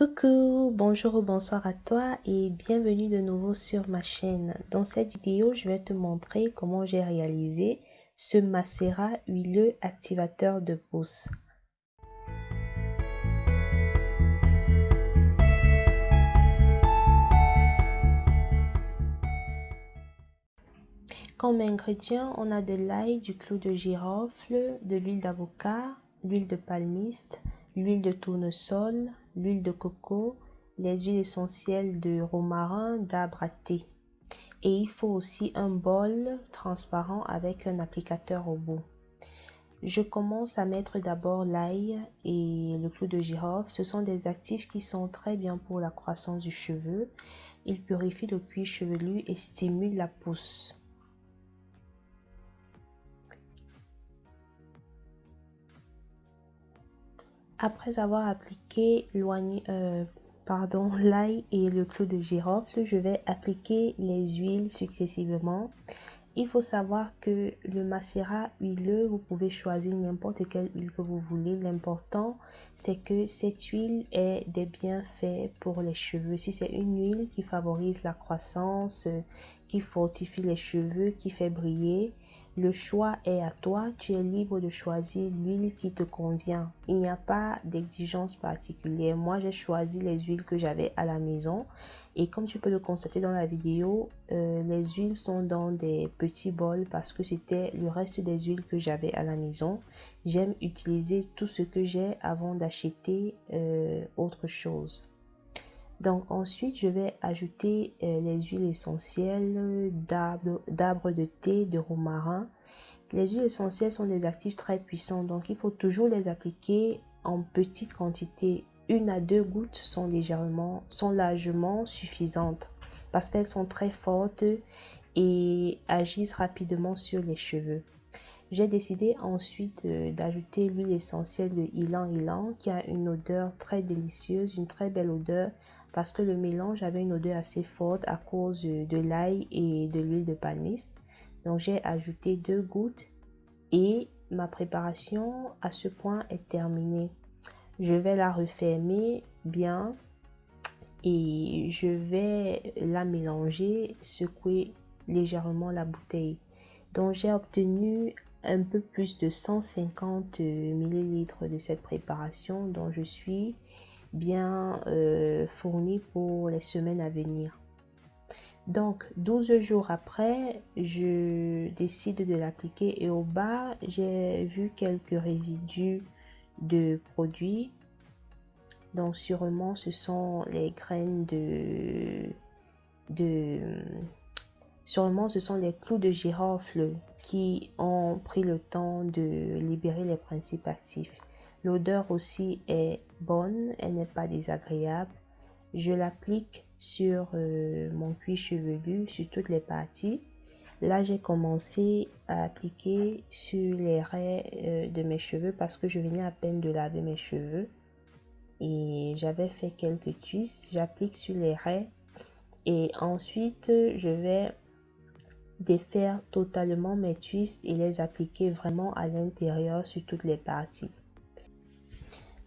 Coucou, bonjour ou bonsoir à toi et bienvenue de nouveau sur ma chaîne. Dans cette vidéo, je vais te montrer comment j'ai réalisé ce macérat huileux activateur de pouce. Comme ingrédients, on a de l'ail, du clou de girofle, de l'huile d'avocat, l'huile de palmiste, l'huile de tournesol, l'huile de coco, les huiles essentielles de romarin, d'arbre. Et il faut aussi un bol transparent avec un applicateur au bout. Je commence à mettre d'abord l'ail et le clou de girofle. Ce sont des actifs qui sont très bien pour la croissance du cheveu. Ils purifient le cuir chevelu et stimulent la pousse. Après avoir appliqué euh, l'ail et le clou de girofle, je vais appliquer les huiles successivement. Il faut savoir que le macérat huileux, vous pouvez choisir n'importe quelle huile que vous voulez. L'important, c'est que cette huile ait des bienfaits pour les cheveux. Si c'est une huile qui favorise la croissance, qui fortifie les cheveux, qui fait briller, le choix est à toi, tu es libre de choisir l'huile qui te convient. Il n'y a pas d'exigence particulière. Moi, j'ai choisi les huiles que j'avais à la maison. Et comme tu peux le constater dans la vidéo, euh, les huiles sont dans des petits bols parce que c'était le reste des huiles que j'avais à la maison. J'aime utiliser tout ce que j'ai avant d'acheter euh, autre chose. Donc ensuite, je vais ajouter euh, les huiles essentielles d'arbre de thé, de romarin. Les huiles essentielles sont des actifs très puissants, donc il faut toujours les appliquer en petite quantité. Une à deux gouttes sont légèrement, sont largement suffisantes parce qu'elles sont très fortes et agissent rapidement sur les cheveux. J'ai décidé ensuite euh, d'ajouter l'huile essentielle de Ylang Ylang qui a une odeur très délicieuse, une très belle odeur parce que le mélange avait une odeur assez forte à cause de l'ail et de l'huile de palmiste. Donc j'ai ajouté deux gouttes et ma préparation à ce point est terminée. Je vais la refermer bien et je vais la mélanger, secouer légèrement la bouteille. Donc j'ai obtenu un peu plus de 150 ml de cette préparation dont je suis bien euh, fourni pour les semaines à venir. Donc, 12 jours après, je décide de l'appliquer et au bas, j'ai vu quelques résidus de produits. Donc, sûrement, ce sont les graines de sûrement, ce sont les clous de girofle qui ont pris le temps de libérer les principes actifs. L'odeur aussi est bonne, elle n'est pas désagréable. Je l'applique sur euh, mon cuir chevelu, sur toutes les parties. Là, j'ai commencé à appliquer sur les raies euh, de mes cheveux parce que je venais à peine de laver mes cheveux. Et j'avais fait quelques twists. J'applique sur les raies. Et ensuite, je vais défaire totalement mes twists et les appliquer vraiment à l'intérieur sur toutes les parties.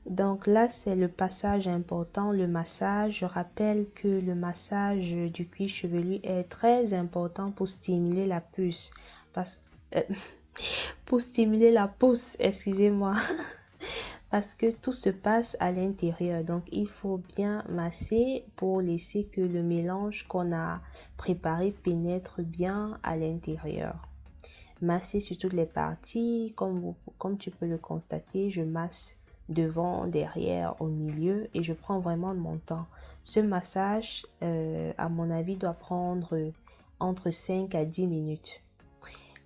Donc là, c'est le passage important, le massage. Je rappelle que le massage du cuir chevelu est très important pour stimuler la puce. Euh, pour stimuler la pousse, excusez-moi. parce que tout se passe à l'intérieur. Donc, il faut bien masser pour laisser que le mélange qu'on a préparé pénètre bien à l'intérieur. Masser sur toutes les parties. Comme, tu peux le constater, je masse devant, derrière, au milieu et je prends vraiment mon temps. Ce massage, euh, à mon avis, doit prendre entre 5 à 10 minutes.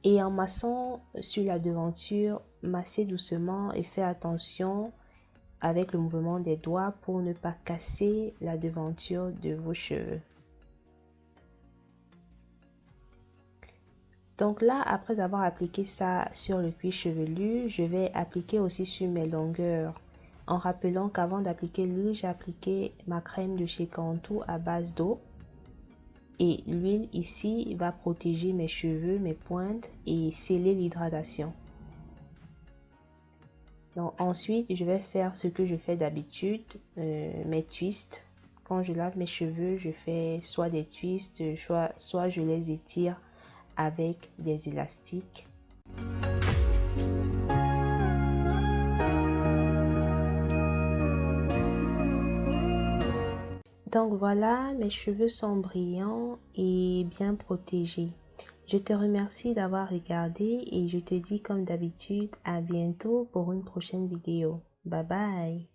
Et en massant sur la devanture, massez doucement et faites attention avec le mouvement des doigts pour ne pas casser la devanture de vos cheveux. Donc là, après avoir appliqué ça sur le cuir chevelu, je vais appliquer aussi sur mes longueurs. En rappelant qu'avant d'appliquer l'huile, j'ai appliqué ma crème de chez Cantu à base d'eau. Et l'huile ici va protéger mes cheveux, mes pointes et sceller l'hydratation. Ensuite, je vais faire ce que je fais d'habitude, euh, mes twists. Quand je lave mes cheveux, je fais soit des twists, soit, soit je les étire avec des élastiques. Donc voilà, mes cheveux sont brillants et bien protégés. Je te remercie d'avoir regardé et je te dis comme d'habitude à bientôt pour une prochaine vidéo. Bye bye